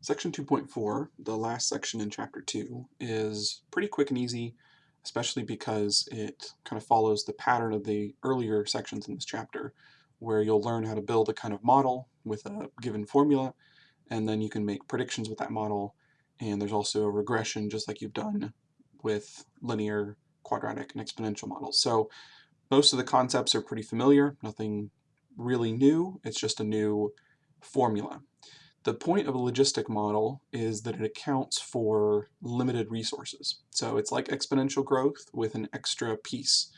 Section 2.4, the last section in Chapter 2, is pretty quick and easy, especially because it kind of follows the pattern of the earlier sections in this chapter, where you'll learn how to build a kind of model with a given formula, and then you can make predictions with that model, and there's also a regression just like you've done with linear, quadratic, and exponential models. So most of the concepts are pretty familiar, nothing really new, it's just a new formula. The point of a logistic model is that it accounts for limited resources. So it's like exponential growth with an extra piece.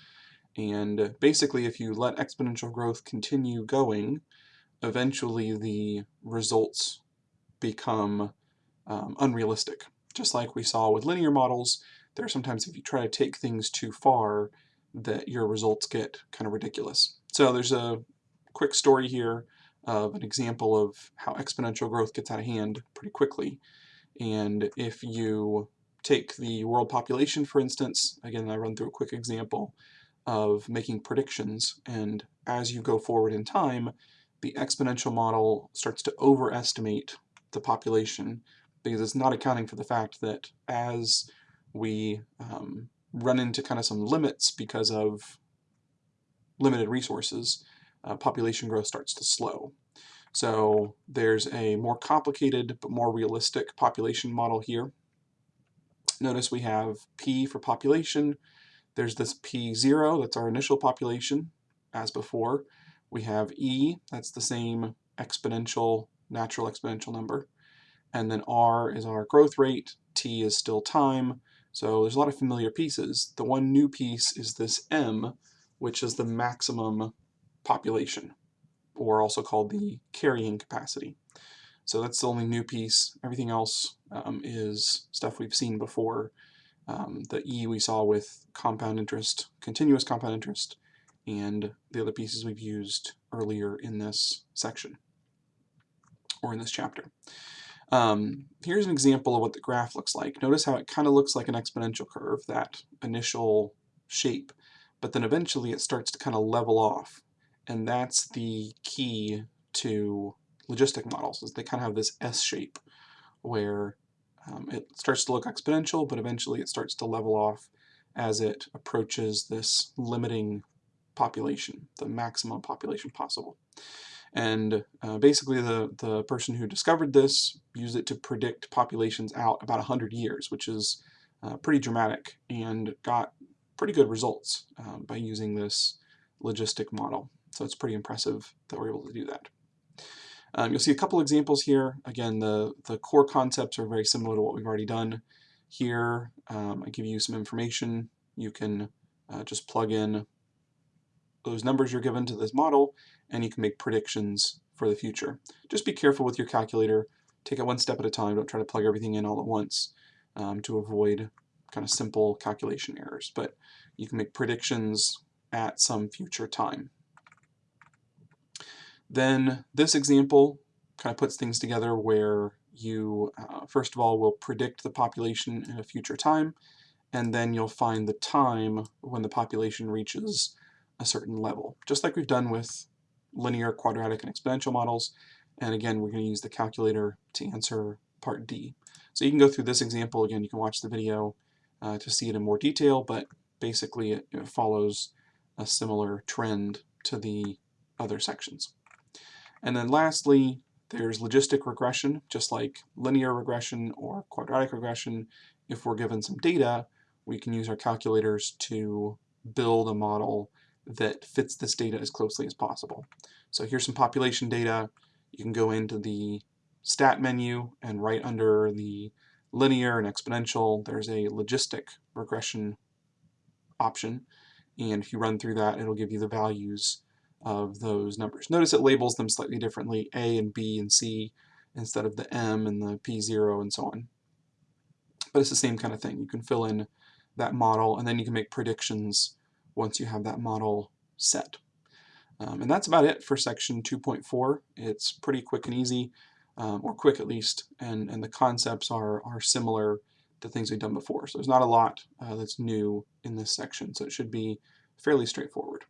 And basically, if you let exponential growth continue going, eventually the results become um, unrealistic. Just like we saw with linear models, there are sometimes if you try to take things too far, that your results get kind of ridiculous. So there's a quick story here of an example of how exponential growth gets out of hand pretty quickly. And if you take the world population, for instance, again, I run through a quick example of making predictions, and as you go forward in time, the exponential model starts to overestimate the population because it's not accounting for the fact that as we um, run into kind of some limits because of limited resources, uh, population growth starts to slow. So there's a more complicated but more realistic population model here. Notice we have P for population. There's this P0, that's our initial population, as before. We have E, that's the same exponential, natural exponential number. And then R is our growth rate, T is still time. So there's a lot of familiar pieces. The one new piece is this M, which is the maximum population, or also called the carrying capacity. So that's the only new piece. Everything else um, is stuff we've seen before. Um, the E we saw with compound interest, continuous compound interest, and the other pieces we've used earlier in this section, or in this chapter. Um, here's an example of what the graph looks like. Notice how it kind of looks like an exponential curve, that initial shape, but then eventually it starts to kind of level off and that's the key to logistic models, is they kind of have this S shape where um, it starts to look exponential, but eventually it starts to level off as it approaches this limiting population, the maximum population possible. And uh, basically the, the person who discovered this used it to predict populations out about 100 years, which is uh, pretty dramatic and got pretty good results um, by using this logistic model. So it's pretty impressive that we're able to do that. Um, you'll see a couple examples here. Again, the, the core concepts are very similar to what we've already done. Here, um, I give you some information. You can uh, just plug in those numbers you're given to this model, and you can make predictions for the future. Just be careful with your calculator. Take it one step at a time. Don't try to plug everything in all at once um, to avoid kind of simple calculation errors. But you can make predictions at some future time. Then this example kind of puts things together where you, uh, first of all, will predict the population in a future time, and then you'll find the time when the population reaches a certain level, just like we've done with linear, quadratic, and exponential models. And again, we're going to use the calculator to answer part D. So you can go through this example. Again, you can watch the video uh, to see it in more detail, but basically it, it follows a similar trend to the other sections. And then lastly, there's logistic regression, just like linear regression or quadratic regression. If we're given some data, we can use our calculators to build a model that fits this data as closely as possible. So here's some population data. You can go into the stat menu and right under the linear and exponential, there's a logistic regression option. And if you run through that, it'll give you the values of those numbers. Notice it labels them slightly differently, A and B and C, instead of the M and the P0 and so on. But it's the same kind of thing. You can fill in that model and then you can make predictions once you have that model set. Um, and that's about it for section 2.4. It's pretty quick and easy, um, or quick at least, and, and the concepts are, are similar to things we've done before. So there's not a lot uh, that's new in this section, so it should be fairly straightforward.